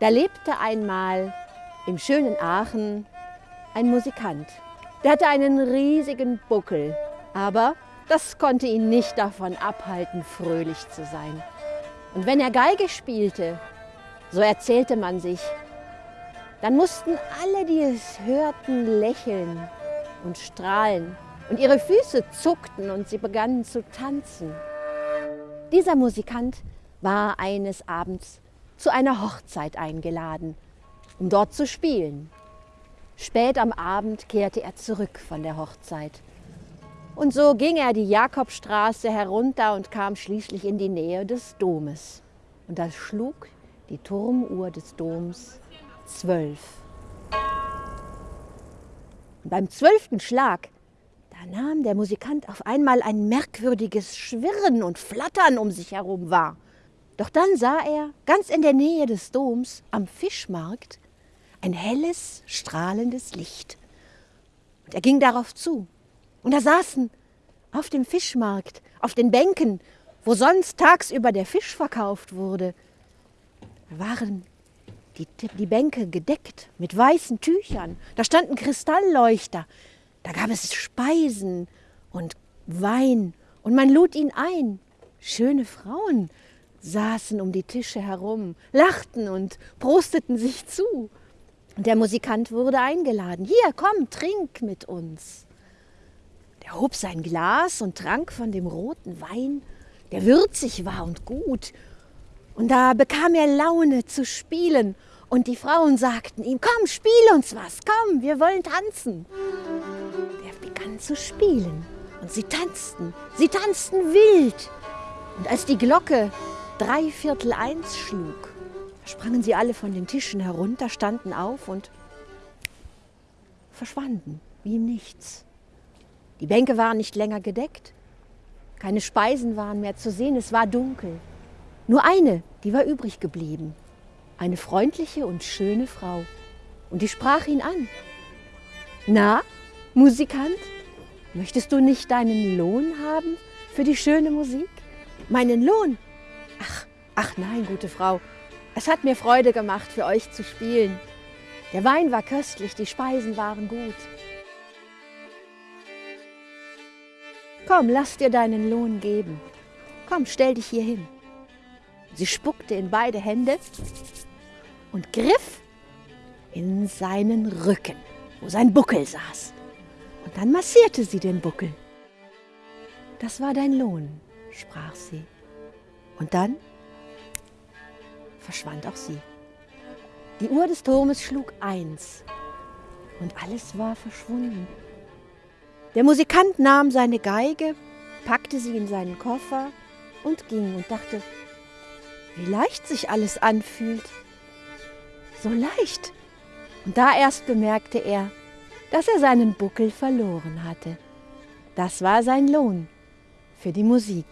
Da lebte einmal im schönen Aachen ein Musikant. Der hatte einen riesigen Buckel, aber das konnte ihn nicht davon abhalten, fröhlich zu sein. Und wenn er Geige spielte, so erzählte man sich, dann mussten alle, die es hörten, lächeln und strahlen. Und ihre Füße zuckten und sie begannen zu tanzen. Dieser Musikant war eines Abends zu einer Hochzeit eingeladen, um dort zu spielen. Spät am Abend kehrte er zurück von der Hochzeit. Und so ging er die Jakobstraße herunter und kam schließlich in die Nähe des Domes. Und da schlug die Turmuhr des Doms zwölf. Und beim zwölften Schlag, da nahm der Musikant auf einmal ein merkwürdiges Schwirren und Flattern um sich herum wahr. Doch dann sah er ganz in der Nähe des Doms am Fischmarkt ein helles, strahlendes Licht. Und er ging darauf zu. Und da saßen auf dem Fischmarkt, auf den Bänken, wo sonst tagsüber der Fisch verkauft wurde, waren die, die Bänke gedeckt mit weißen Tüchern. Da standen Kristallleuchter. Da gab es Speisen und Wein. Und man lud ihn ein. Schöne Frauen saßen um die Tische herum, lachten und prosteten sich zu. Der Musikant wurde eingeladen. Hier, komm, trink mit uns. Der hob sein Glas und trank von dem roten Wein, der würzig war und gut. Und da bekam er Laune zu spielen. Und die Frauen sagten ihm, komm, spiel uns was, komm, wir wollen tanzen. Der begann zu spielen. Und sie tanzten, sie tanzten wild. Und als die Glocke drei Viertel eins schlug, sprangen sie alle von den Tischen herunter, standen auf und verschwanden wie im Nichts. Die Bänke waren nicht länger gedeckt, keine Speisen waren mehr zu sehen, es war dunkel. Nur eine, die war übrig geblieben, eine freundliche und schöne Frau. Und die sprach ihn an. Na, Musikant, möchtest du nicht deinen Lohn haben für die schöne Musik? Meinen Lohn? Ach, nein, gute Frau, es hat mir Freude gemacht, für euch zu spielen. Der Wein war köstlich, die Speisen waren gut. Komm, lass dir deinen Lohn geben. Komm, stell dich hier hin. Sie spuckte in beide Hände und griff in seinen Rücken, wo sein Buckel saß. Und dann massierte sie den Buckel. Das war dein Lohn, sprach sie. Und dann verschwand auch sie. Die Uhr des Turmes schlug eins und alles war verschwunden. Der Musikant nahm seine Geige, packte sie in seinen Koffer und ging und dachte, wie leicht sich alles anfühlt. So leicht. Und da erst bemerkte er, dass er seinen Buckel verloren hatte. Das war sein Lohn für die Musik.